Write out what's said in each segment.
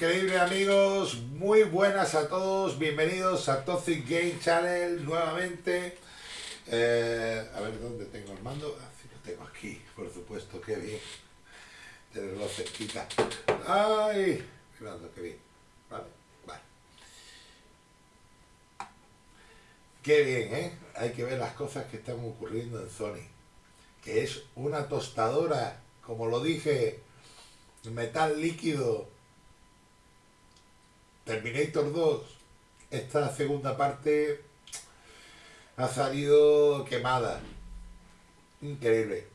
Increíble amigos, muy buenas a todos, bienvenidos a Toxic Game Channel nuevamente. Eh, a ver dónde tengo el mando, ah, sí, lo tengo aquí, por supuesto, qué bien. Tenerlo cerquita. ¡Ay! Mirando, qué bien. Vale, vale. Qué bien, ¿eh? Hay que ver las cosas que están ocurriendo en Sony. Que es una tostadora, como lo dije, metal líquido Terminator 2, esta segunda parte ha salido quemada. Increíble.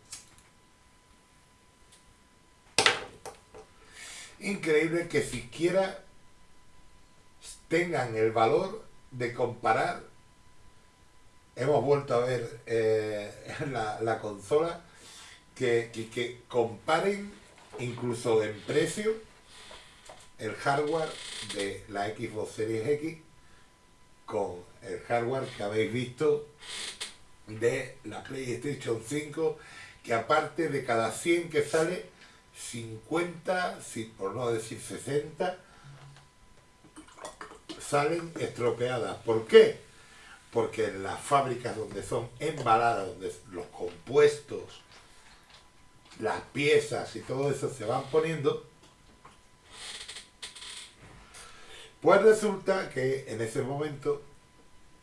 Increíble que siquiera tengan el valor de comparar. Hemos vuelto a ver eh, la, consola que, que comparen incluso en precio el hardware de la Xbox Series X con el hardware que habéis visto de la PlayStation 5 que aparte de cada 100 que sale 50, por no decir 60 salen estropeadas. ¿Por qué? Porque en las fábricas donde son embaladas, donde los compuestos, las piezas y todo eso se van poniendo, Pues resulta que en ese momento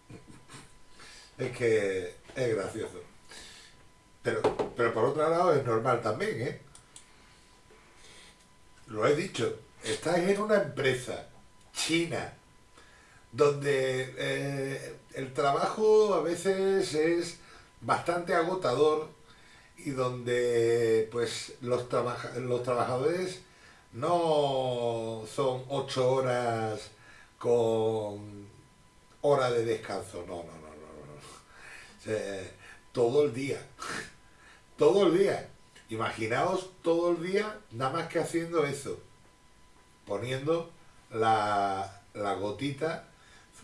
es que es gracioso. Pero, pero por otro lado es normal también, ¿eh? Lo he dicho, estáis en una empresa china donde eh, el trabajo a veces es bastante agotador y donde pues los, los trabajadores no son ocho horas con hora de descanso, no, no, no, no, no. todo el día, todo el día. Imaginaos todo el día nada más que haciendo eso, poniendo la, la gotita,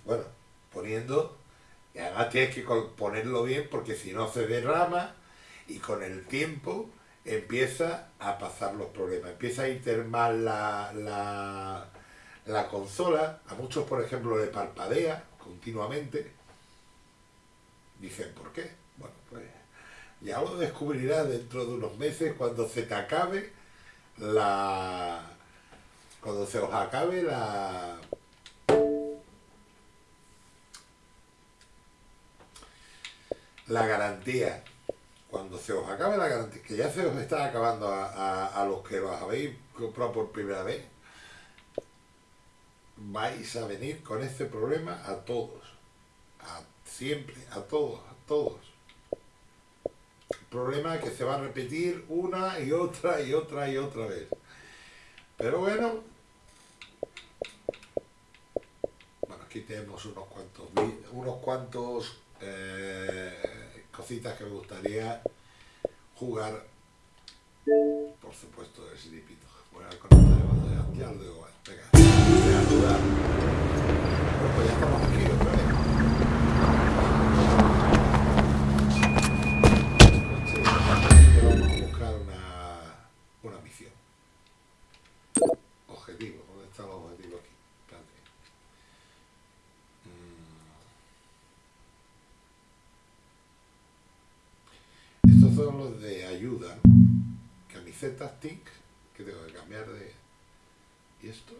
bueno, poniendo, y además tienes que ponerlo bien porque si no se derrama y con el tiempo empieza a pasar los problemas, empieza a ir mal la, la, la consola, a muchos por ejemplo le parpadea continuamente, dicen ¿por qué? Bueno, pues ya lo descubrirás dentro de unos meses cuando se te acabe la... cuando se os acabe la... la garantía cuando se os acabe la garantía, que ya se os está acabando a, los que los habéis comprado por primera vez, vais a venir con este problema a todos, a siempre, a todos, a todos. Problema que se va a repetir una y otra y otra y otra vez. Pero bueno, bueno aquí tenemos unos cuantos, unos cuantos eh, cositas que me gustaría jugar, por supuesto, de Slipito. Voy a. ayuda, camisetas TIC, que tengo que cambiar de... ¿Y esto?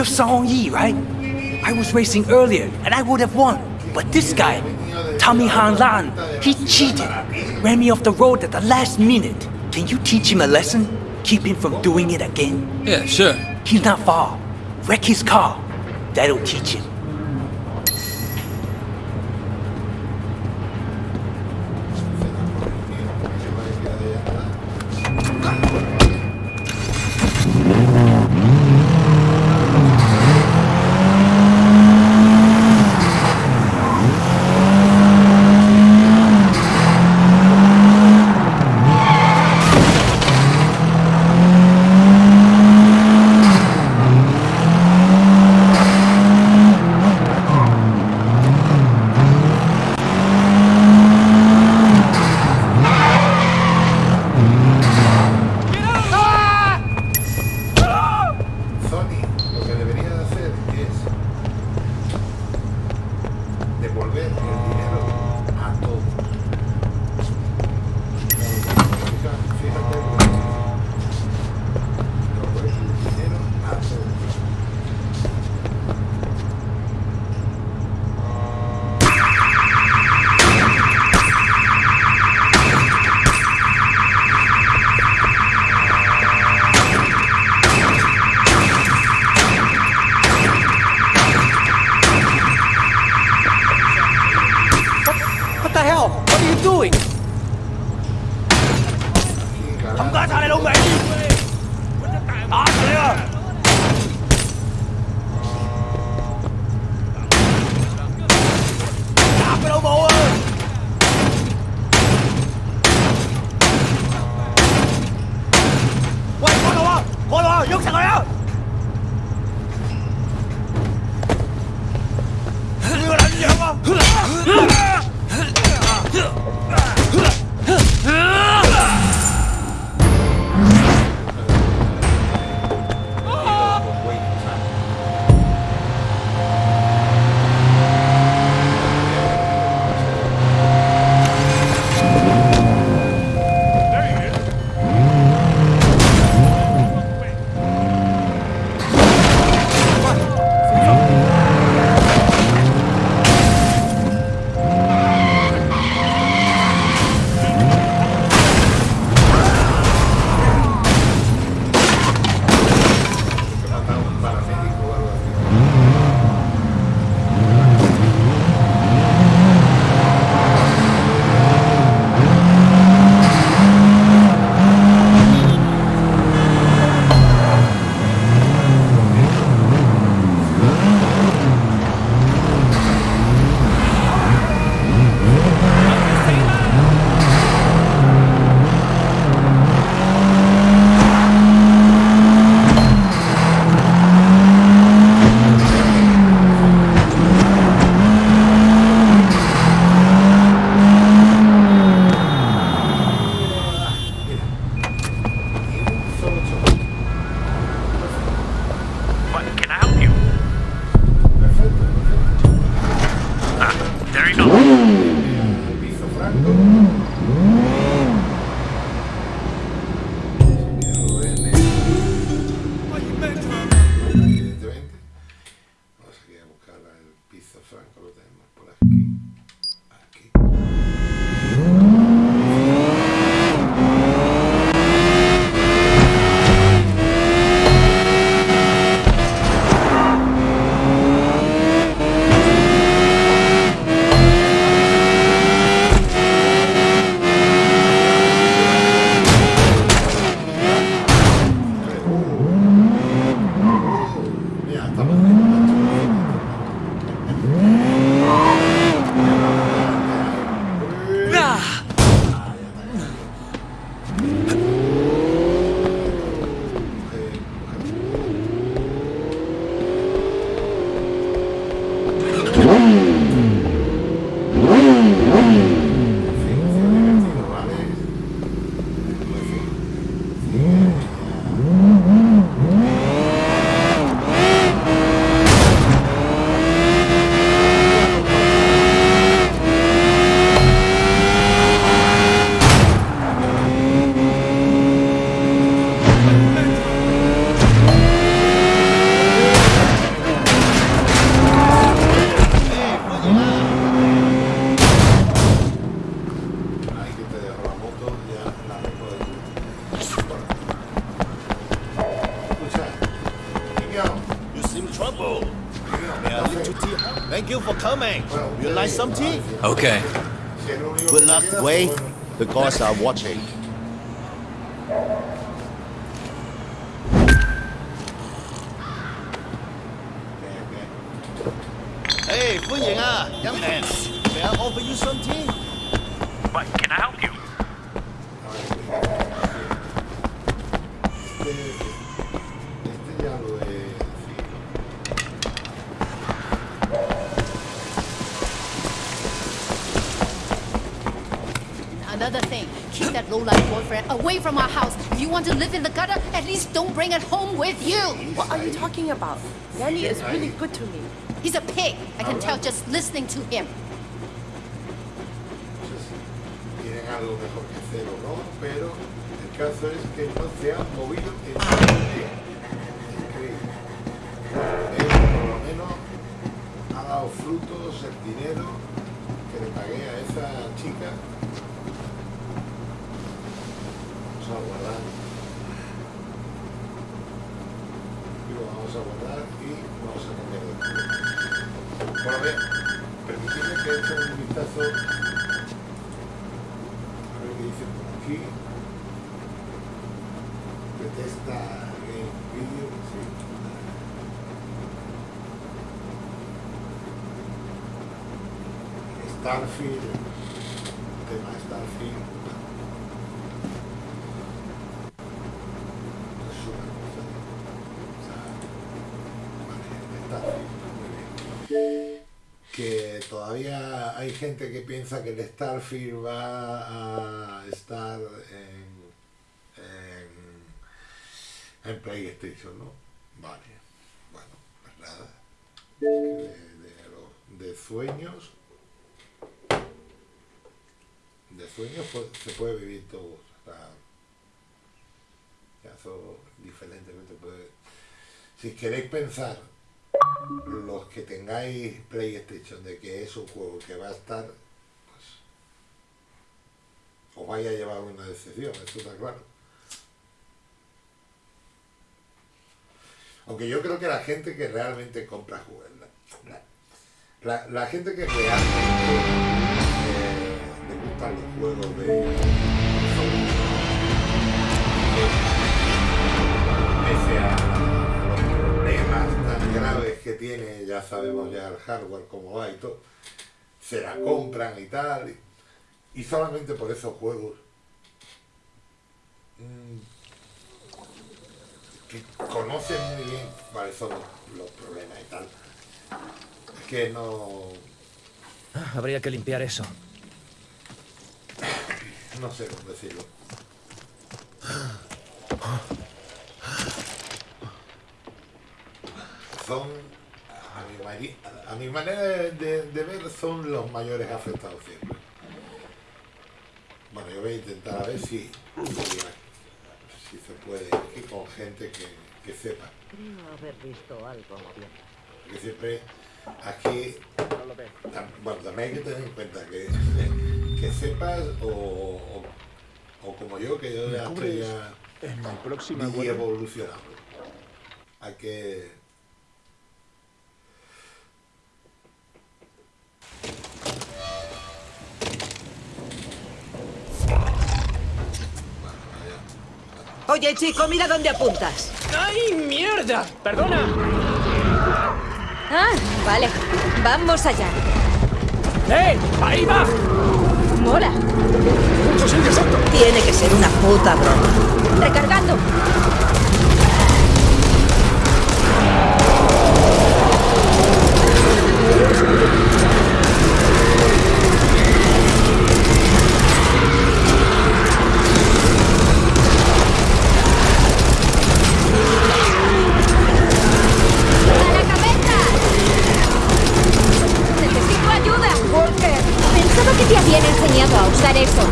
Hey, you're Song Yi, right? I was racing earlier and I would have won. But this guy, Tommy Han Lan, he cheated. Ran me off the road at the last minute. Can you teach him a lesson? Keep him from doing it again? Yeah, sure. He's not far. Wreck his car. That'll teach him. Okay. Si es lo único Good que luck, queda, Wei. pues bueno. The gods are watching. Away from our house. If you want to live in the gutter, at least don't bring it home with you. What are you talking about? Danny is really good to me. He's a pig. I can tell just listening to him. tienen algo mejor que hacer o no, pero el caso es que no se han movido a guardar. Y lo vamos a guardar y vamos a cambiar de culo. Bueno, bien, permitidme que eche un vistazo a ver qué dice por aquí. Detesta game video, sí. Starfield, tema Starfield. Es una cosa. O sea, vale, Starfield, muy bien que todavía hay gente que piensa que el Starfield va a estar en, en, en PlayStation, ¿no? Vale, bueno, pues nada. De, de, sueños, de sueños se puede vivir todo. O sea, ya eso diferentemente puede... Si queréis pensar los que tengáis PlayStation de que es un juego que va a estar, pues os vaya a llevar una decepción, eso está claro. Aunque yo creo que la gente que realmente compra juegos, la, la- gente que realmente eh, le gustan los juegos de tan graves que tiene, ya sabemos ya el hardware cómo va y todo, se la compran y tal, y, y solamente por esos juegos mm, que conocen muy bien cuáles son los, los problemas y tal, que no, Habría que limpiar eso. no sé cómo decirlo. Son, a mi, mari- a mi manera de, de- de ver, son los mayores afectados siempre. Bueno, yo voy a intentar a ver si, si, si se puede ir con gente que, que sepa. Creo haber visto algo. Porque siempre aquí, bueno, también hay que tener en cuenta que, que sepas o, o, o como yo, que yo ya estoy ya En mi próxima y evolucionado. Hay que... Oye, chico, mira dónde apuntas. ¡Ay, mierda! ¡Perdona! Ah, vale. Vamos allá. ¡Eh! ¡Ahí va! Mola. Tiene que ser una puta broma. Recargando. Te habían enseñado a usar eso.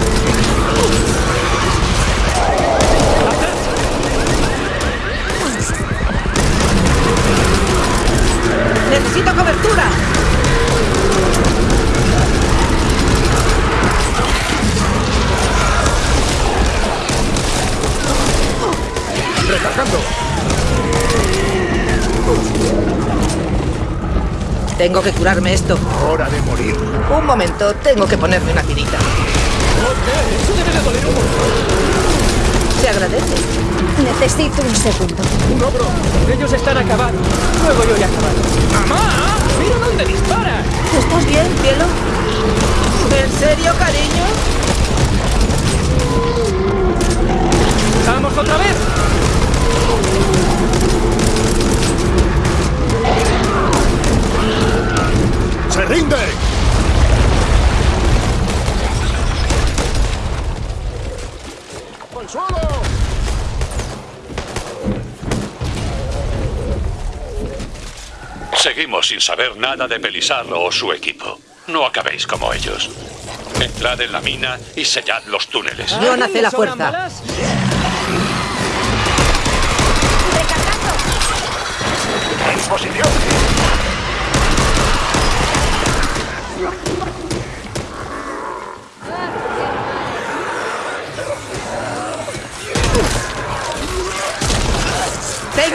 ¡Necesito cobertura! ¡Recargando! Tengo que curarme esto. Hora de morir. Un momento, tengo que ponerme una tirita. Eso debe de doler un montón. Se agradece. Necesito un segundo. Un ogro. Ellos están acabados. Luego yo ya acabaré. ¡Mamá! ¡Mira dónde dispara! ¿Estás bien, cielo? ¿En serio, cariño? ¡Vamos otra vez! ¡Se rinde! ¡Al suelo! Seguimos sin saber nada de Belisarro o su equipo. No acabéis como ellos. Entrad en la mina y sellad los túneles. John hace la ¿Le sobran fuerza. ¡En posición!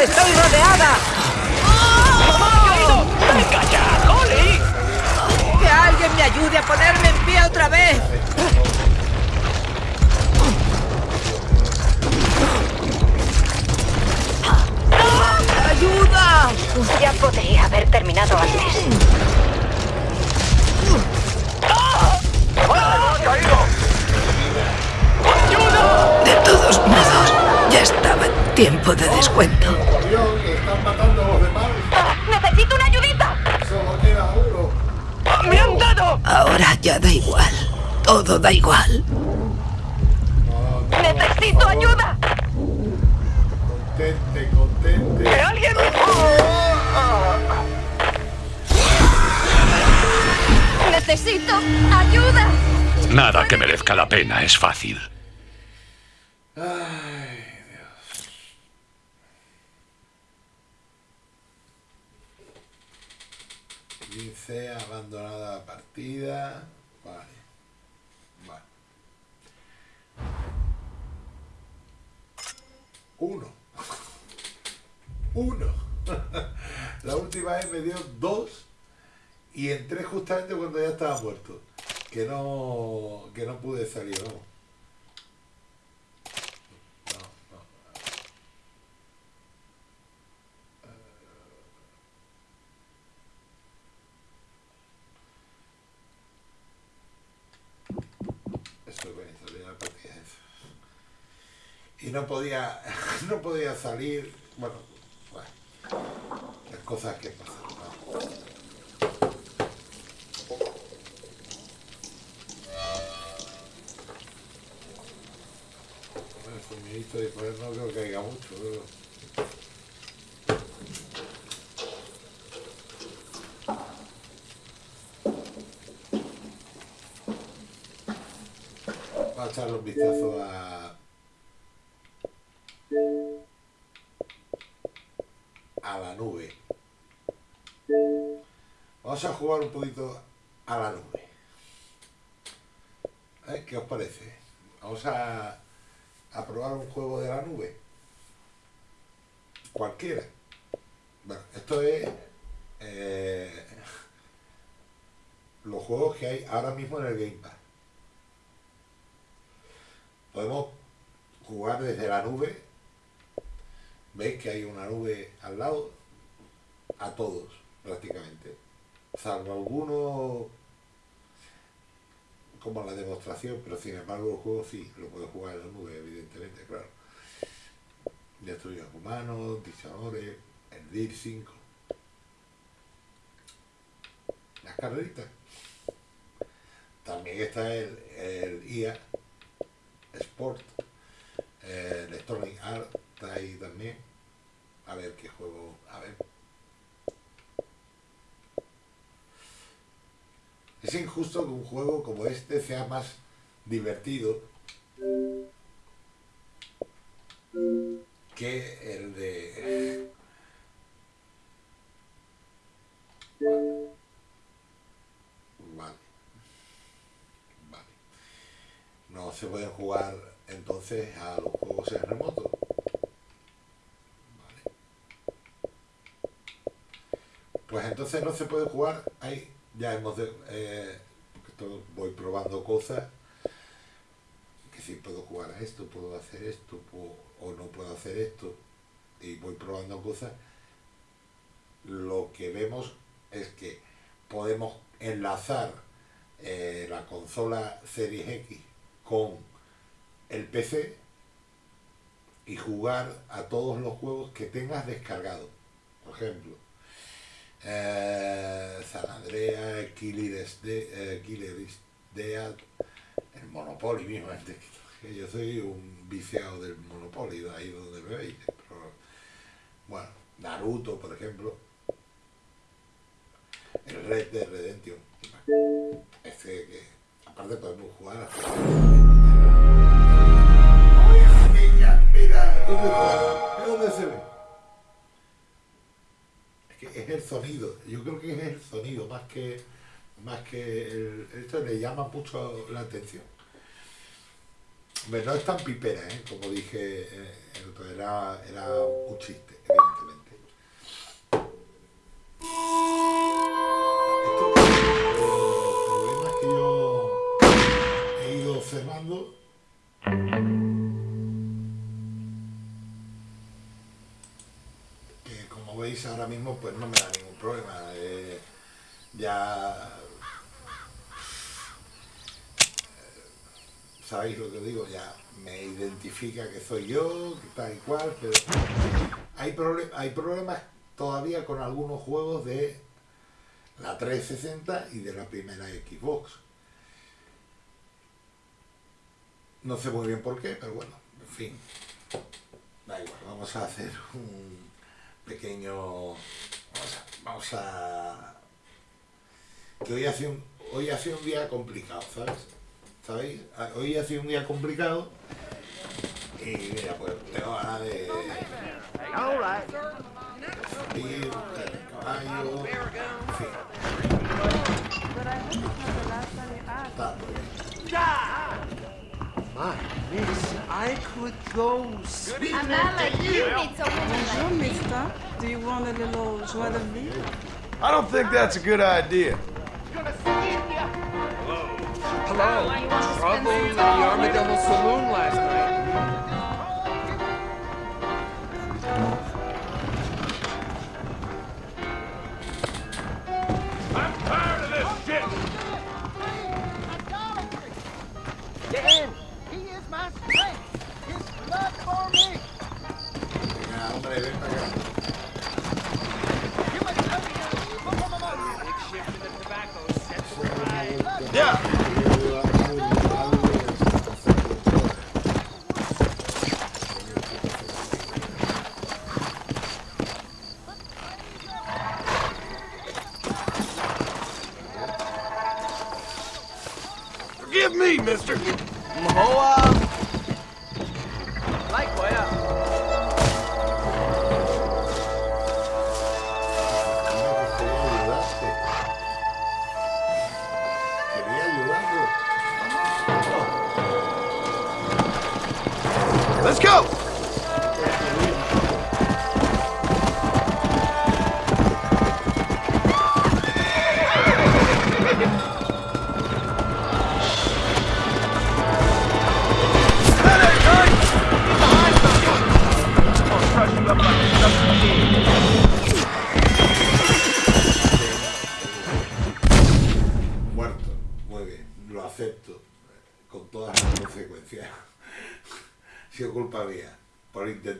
Estoy rodeada! ¡Venga ya, Holly! ¡Que alguien me ayude a ponerme en pie otra vez! ¡Ayuda! Ya podría haber terminado antes. De todos modos, ya estaba en tiempo de descuento. ¡Necesito una ayudita! Solo queda uno. ¡Me han dado! Ahora ya da igual. Todo da igual. ¡Necesito ayuda! Contente, contente. ¡Que alguien! Necesito ayuda. Nada que merezca la pena es fácil. Dice abandonada la partida. Vale. Vale. Uno. Uno. La última vez me dio dos y entré justamente cuando ya estaba muerto. Que no, que no pude salir, vamos. No, no. Esto es bonito, de la partida esa. Y no podía, no podía salir, bueno, bueno, las cosas que pasan. ¿no? Sumidito de poder no creo que haya mucho, pero... Vamos a echarle un vistazo a Vamos a jugar un poquito a la nube. ¿Qué os parece? Vamos a, probar un juego de la nube. Cualquiera. Bueno, esto es eh, los juegos que hay ahora mismo en el Game Pass. Podemos jugar desde la nube. Veis que hay una nube al lado. A todos. Salvo algunos como la demostración, pero sin embargo el juego sí, lo puedes jugar en la nube, evidentemente, claro. Destruir humanos, diseñadores, el DIR 5. Las carreritas. También está el, el IA Sport. eh, Electronic Art está ahí también. A ver qué juego. A ver. Es injusto que un juego como este sea más divertido que el de... Vale. Vale. No se pueden jugar entonces a los juegos en remoto. Vale. Pues entonces no se puede jugar ahí. Ya hemos de, eh, esto voy probando cosas. Que si puedo jugar a esto, puedo hacer esto, o no puedo hacer esto. Y voy probando cosas. Lo que vemos es que podemos enlazar eh, la consola Series X con el PC y jugar a todos los juegos que tengas descargado. Por ejemplo, San De- eh, is Dead, el Monopoly mismo. yo soy un viciado del Monopoly, de ahí donde me veis. pero, bueno, Naruto, por ejemplo. El Red Dead Redemption. Este que, aparte podemos jugar a... ¡Ay, niña! ¡Mira! ¿De dónde se ve? Es el sonido. Yo creo que es el sonido más que más que esto le llama mucho la atención. Hombre, no es tan pipera, ¿eh? como dije, eh, era, era un chiste, mismo pues no me da ningún problema eh, ya eh, sabéis lo que digo ya me identifica que soy yo que tal y cual pero hay, proble- hay problemas todavía con algunos juegos de la 360 y de la primera Xbox. No sé muy bien por qué pero bueno en fin. Da igual vamos a hacer un pequeño vamos a, vamos a- que hoy hace un hoy hace un día complicado sabes sabéis Ah, hoy hace un día complicado y mira pues tengo ganas de ir buscar el caballo Está muy bien. My, miss, I could go speak. Amala, you need someone Bonjour, mister. Do you want a little joie de vivre? I don't think that's a good idea. Hello. Trouble in the Armadillo Saloon last night.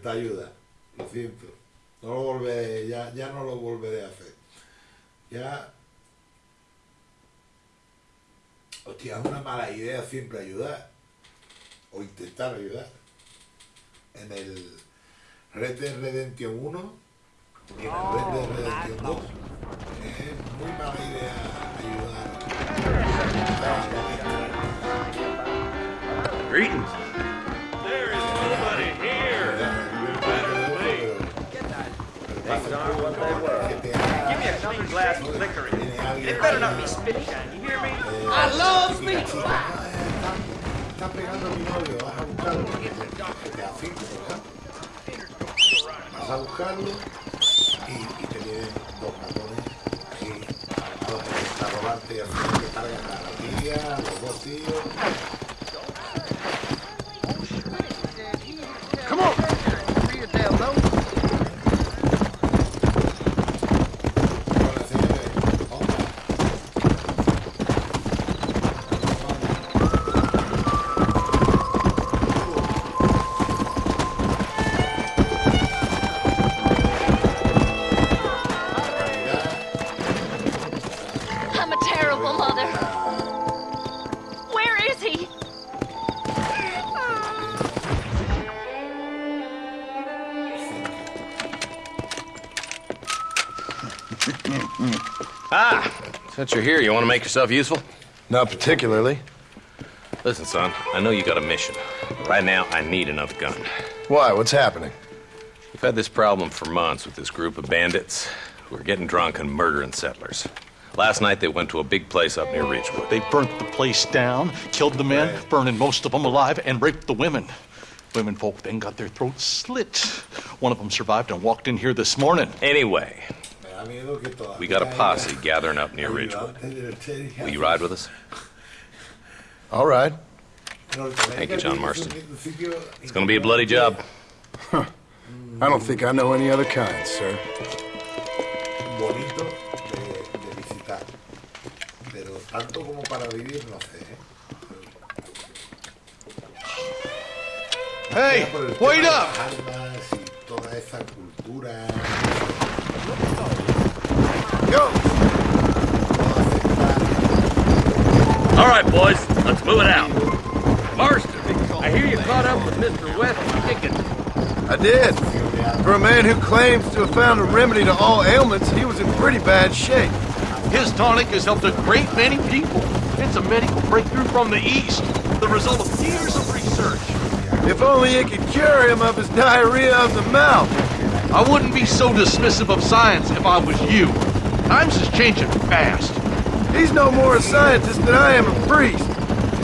Intentar ayudar. Lo siento. No lo volveré, ya, ya no lo volveré a hacer. Ya. Hostia, es una mala idea siempre ayudar. O intentar ayudar. En el Red Dead Redemption 1 y en el Red Dead Redemption 2 es muy mala idea ayudar. Greetings. It better not be spit you hear me? I love meat! Está pegando mi novio, vas a buscarlo. Vas a buscarlo y, te vienen dos matones robarte y hacer que a la tía, los dos tíos. Since you're here, you want to make yourself useful? Not particularly. Listen, son, I know you got a mission. Right now, I need another gun. Why? What's happening? We've had this problem for months with this group of bandits who are getting drunk and murdering settlers. Last night, they went to a big place up near Ridgewood. They burnt the place down, killed the men, burning most of them alive, and raped the women. Women folk then got their throats slit. One of them survived and walked in here this morning. Anyway, Me da miedo que todavía we got a haya posse gathering up near Ridgewood. ayudantes del sheriff. Will you ride with us? All right. Thank you, John Marston. It's gonna be a bloody job. I don't think I know any other kind, sir. bonito de, de visitar. Pero tanto como para vivir, no sé. ¿eh? Hey, Por el wait tema de up! Las armas y toda esa cultura. All right, boys, let's move it out. Marston, I hear you caught up with Mr. West Dickens. I did. For a man who claims to have found a remedy to all ailments, he was in pretty bad shape. His tonic has helped a great many people. It's a medical breakthrough from the East, the result of years of research. If only it could cure him of his diarrhea of the mouth. I wouldn't be so dismissive of science if I was you. Times is changing fast. He's no more a scientist than I am a priest.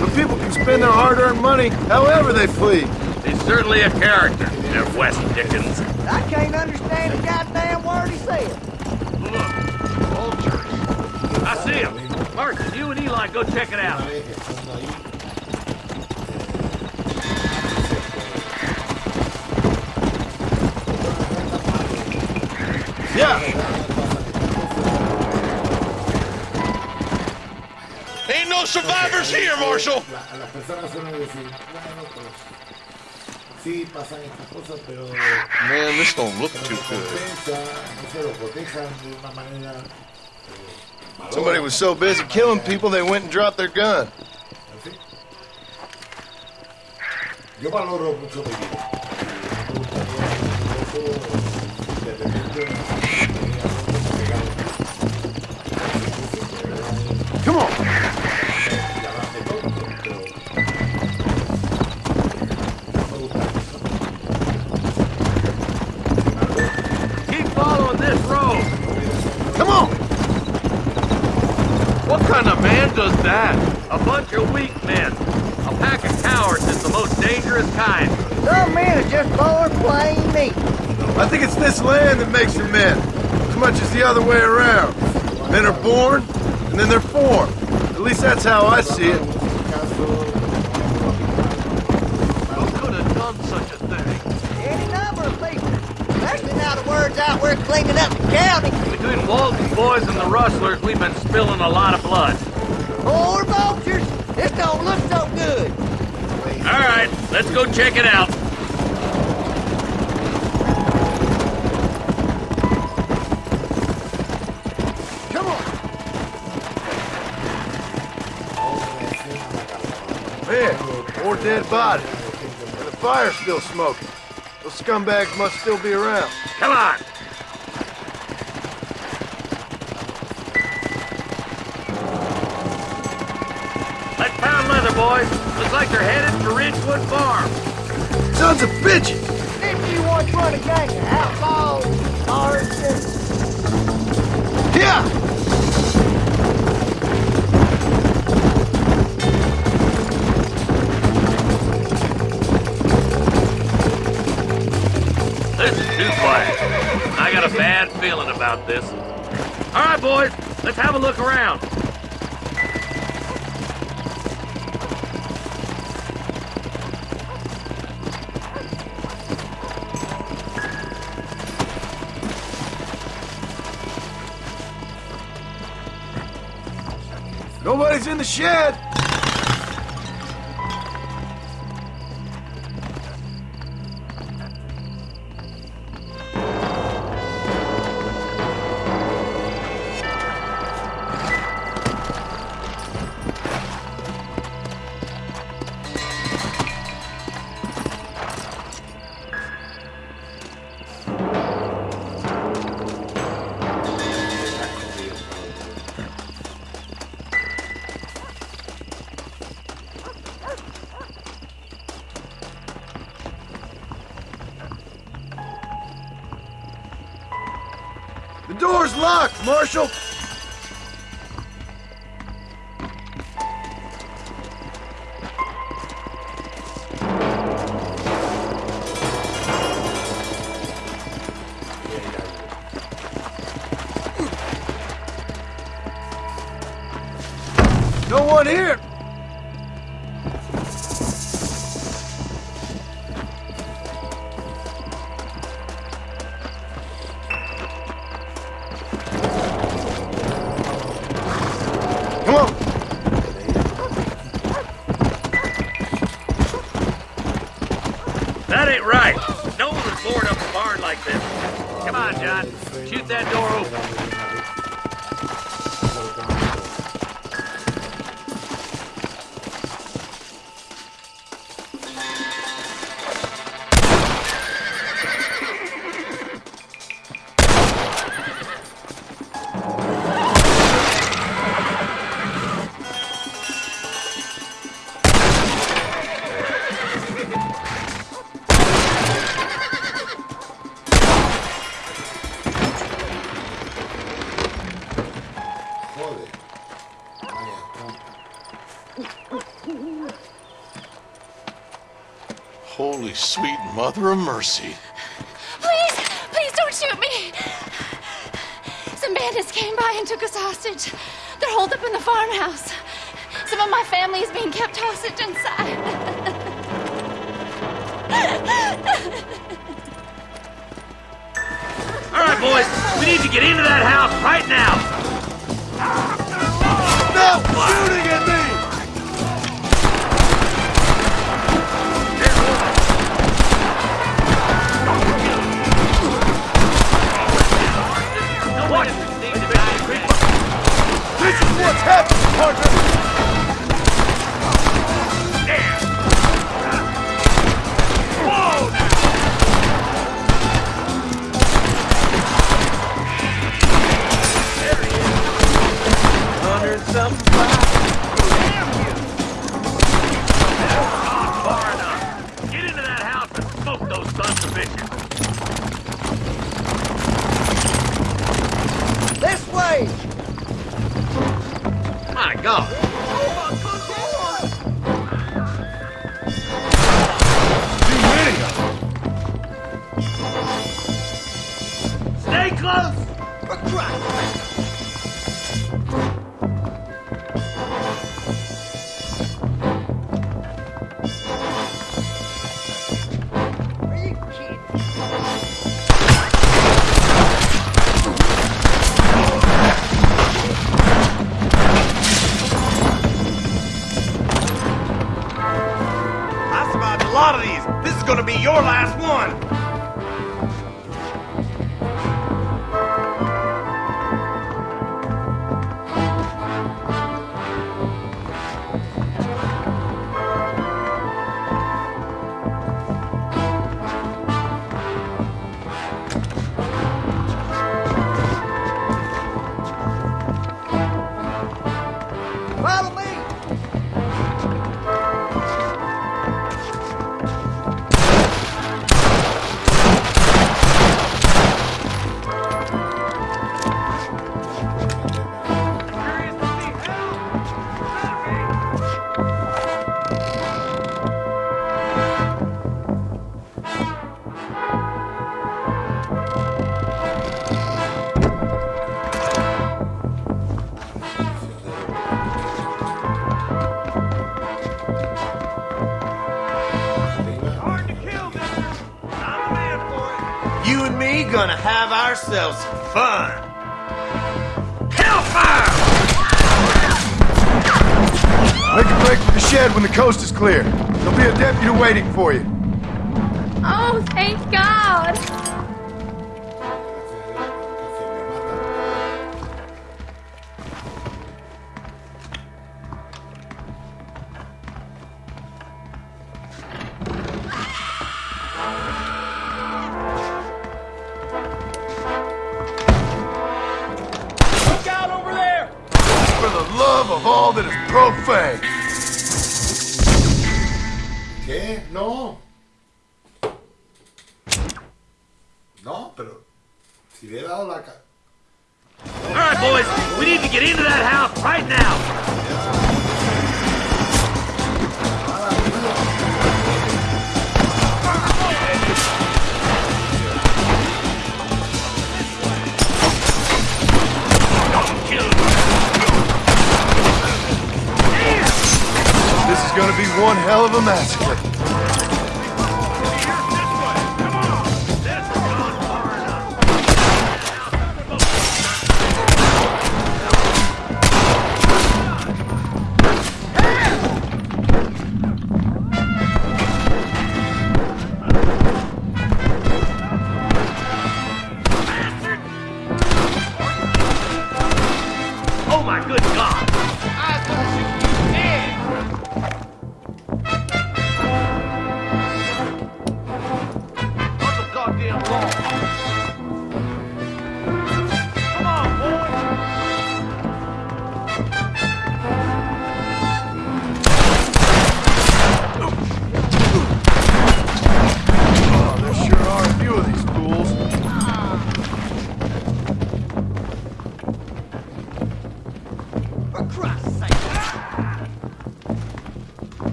But people can spend their hard-earned money however they please. He's certainly a character, Jeff West Dickens. I can't understand a goddamn word he said. look I see him. Marston, you and Eli go check it out. Survivors here, Marshal. La- las personas suelen decir, bueno, pues sí pasan estas cosas, pero Man, this don't look too good. no se lo protejan de una manera. eh, Somebody was so busy killing people they went and dropped their gun. Yo valoro mucho mi vida. Me gustaría incluso, de repente, Come on. That? A bunch of weak men. A pack of cowards is the most dangerous kind. Some men are just born plain meat. I think it's this land that makes them men, as much as the other way around. Men are born, and then they're formed. At least that's how I see it. Who could have done such a thing? Any number of people. Especially now the word's out we're cleaning up the county. Between Walton's boys and the rustlers, we've been spilling a lot of blood. Poor vultures. This don't look so good. All right, let's go check it out. Come on. Man, more dead bodies. And the fire's still smoking. Those scumbags must still be around. Come on. Boys. Looks like they're headed for Ridgewood Farm. Sons of bitches! If you once run a gang of outlaws, artists, Yeah! This is too quiet. I got a bad feeling about this. All right, boys, let's have a look around. Nobody's in the shed. The door's locked, Marshal. Holy sweet mother of mercy. Please, please don't shoot me. Some bandits came by and took us hostage. They're holed up in the farmhouse. Some of my family is being kept hostage inside. All right, boys. We need to get into that house right now. No! Shooting Gonna have ourselves fun. Hellfire! Make a break for the shed when the coast is clear. There'll be a deputy waiting for you. Oh, thank God!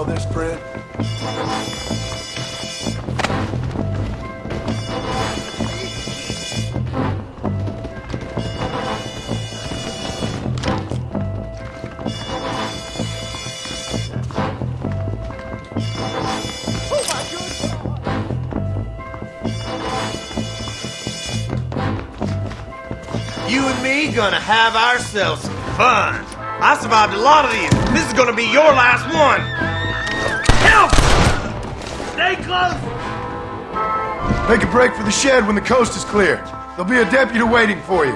Borrow this, Fred? You and me gonna have ourselves some fun. I survived a lot of these. This is gonna be your last one. Stay close. Make a break for the shed when the coast is clear. There'll be a deputy waiting for you.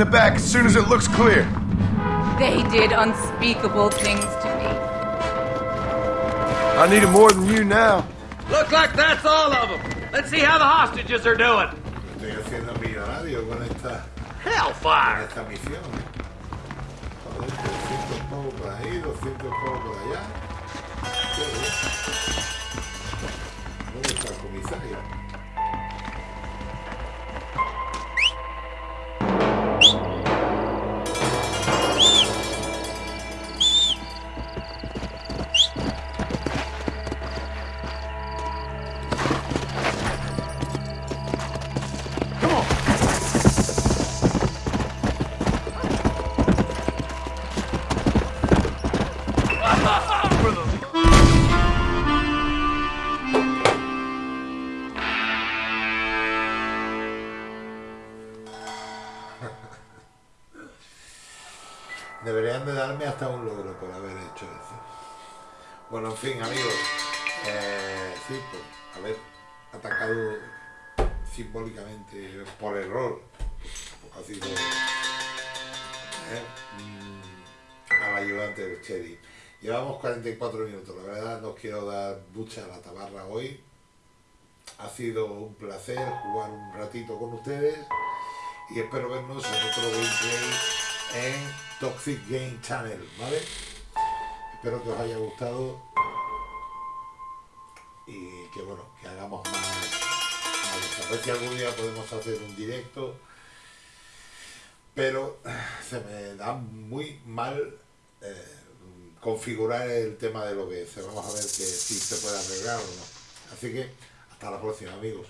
The shed in the back as soon as it looks clear. They did unspeakable things to me. I need it more than you now. Look like that's all of them. Let's see how the hostages are doing. Estoy haciendo millonario con esta, con Hellfire! Hasta un logro por haber hecho eso. Bueno, en fin, amigos. eh, sí, haber atacado simbólicamente por error ha sido eh, mm, al ayudante del Chedi. Llevamos 44 minutos, la verdad no quiero dar mucha la tabarra hoy. Ha sido un placer jugar un ratito con ustedes y espero vernos en otro gameplay en Toxic Game Channel, ¿vale? Espero que os haya gustado y que bueno, que hagamos más, más a ver si algún día podemos hacer un directo pero se me da muy mal eh, configurar el tema del OBS. Vamos a ver que si se puede arreglar o no. Así que hasta la próxima amigos.